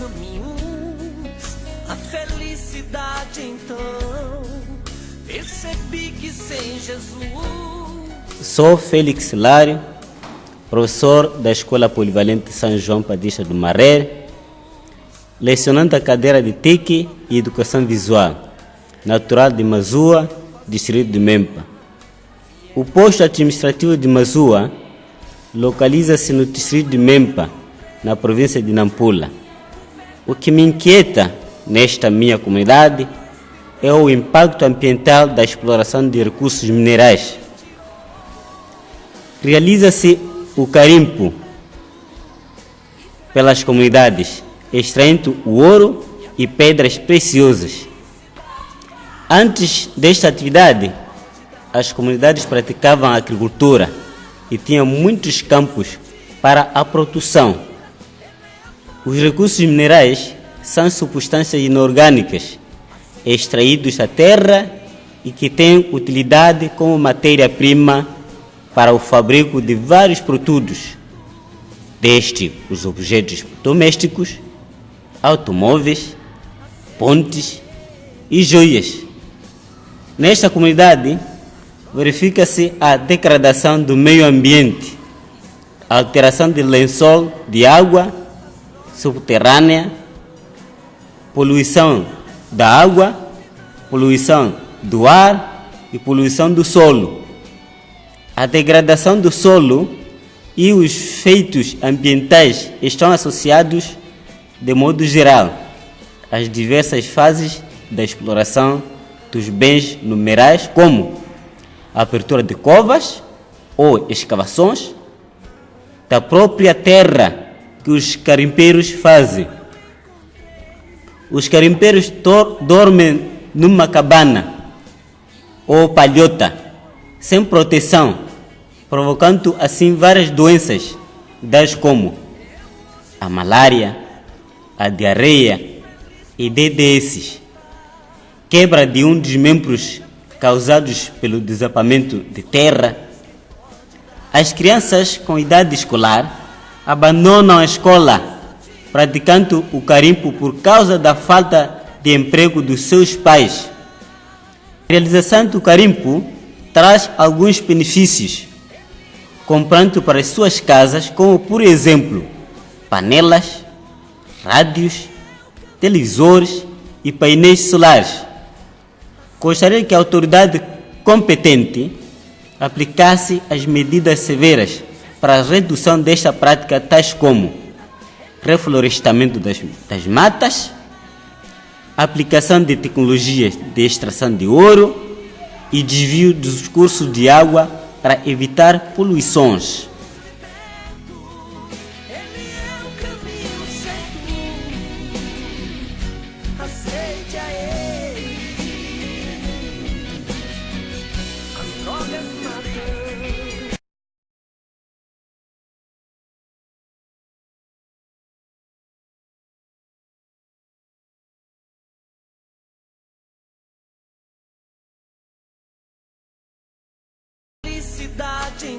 caminhos, a felicidade então. Percebi que sem Jesus. Sou Félix Hilário, professor da Escola Polivalente São João Padista do Maré, lecionando a cadeira de TIC e Educação Visual, natural de Mazua, distrito de Mempa. O posto administrativo de Mazua localiza-se no distrito de Mempa, na província de Nampula. O que me inquieta nesta minha comunidade é o impacto ambiental da exploração de recursos minerais. Realiza-se o carimpo pelas comunidades, extraindo o ouro e pedras preciosas. Antes desta atividade, as comunidades praticavam a agricultura e tinham muitos campos para a produção. Os recursos minerais são substâncias inorgânicas extraídos da terra e que têm utilidade como matéria-prima para o fabrico de vários produtos, desde os objetos domésticos, automóveis, pontes e joias. Nesta comunidade, verifica-se a degradação do meio ambiente, alteração de lençol de água subterrânea, poluição da água, poluição do ar e poluição do solo. A degradação do solo e os feitos ambientais estão associados, de modo geral, às diversas fases da exploração dos bens numerais, como a abertura de covas ou escavações da própria terra que os carimpeiros fazem os carimpeiros dormem numa cabana ou palhota, sem proteção, provocando assim várias doenças, das como a malária, a diarreia e DDS, quebra de um dos membros causados pelo desabamento de terra. As crianças com idade escolar abandonam a escola praticando o carimpo por causa da falta de emprego dos seus pais. A realização do carimpo traz alguns benefícios, comprando para as suas casas, como por exemplo, panelas, rádios, televisores e painéis solares. Gostaria que a autoridade competente aplicasse as medidas severas para a redução desta prática, tais como reflorestamento das, das matas, aplicação de tecnologias de extração de ouro e desvio dos cursos de água para evitar poluições. Ele é o a ele. cidade